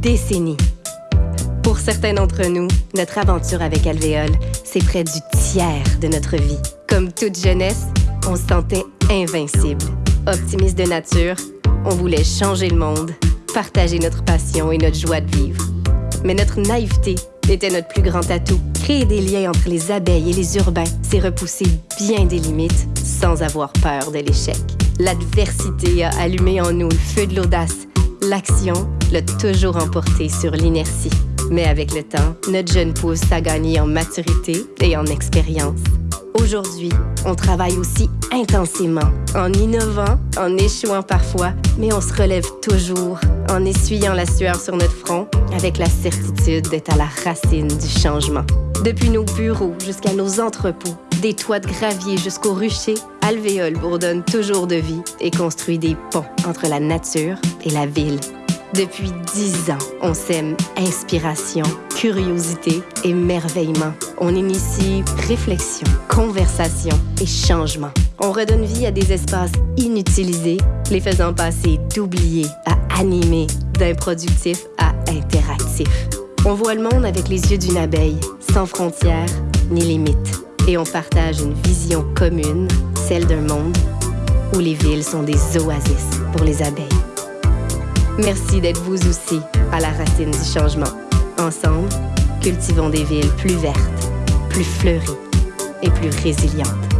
décennies. Pour certains d'entre nous, notre aventure avec Alvéole, c'est près du tiers de notre vie. Comme toute jeunesse, on se sentait invincible. Optimiste de nature, on voulait changer le monde, partager notre passion et notre joie de vivre. Mais notre naïveté était notre plus grand atout. Créer des liens entre les abeilles et les urbains, c'est repousser bien des limites sans avoir peur de l'échec. L'adversité a allumé en nous le feu de l'audace. L'action l'a toujours emporté sur l'inertie. Mais avec le temps, notre jeune pousse a gagné en maturité et en expérience. Aujourd'hui, on travaille aussi intensément, en innovant, en échouant parfois, mais on se relève toujours, en essuyant la sueur sur notre front, avec la certitude d'être à la racine du changement. Depuis nos bureaux jusqu'à nos entrepôts, des toits de gravier jusqu'aux ruchers, Alvéole bourdonne toujours de vie et construit des ponts entre la nature et la ville. Depuis dix ans, on sème inspiration, curiosité, émerveillement. On initie réflexion, conversation et changement. On redonne vie à des espaces inutilisés, les faisant passer d'oubliés à animés, d'improductifs à interactifs. On voit le monde avec les yeux d'une abeille, sans frontières ni limites. Et on partage une vision commune, celle d'un monde où les villes sont des oasis pour les abeilles. Merci d'être vous aussi à la racine du changement. Ensemble, cultivons des villes plus vertes, plus fleuries et plus résilientes.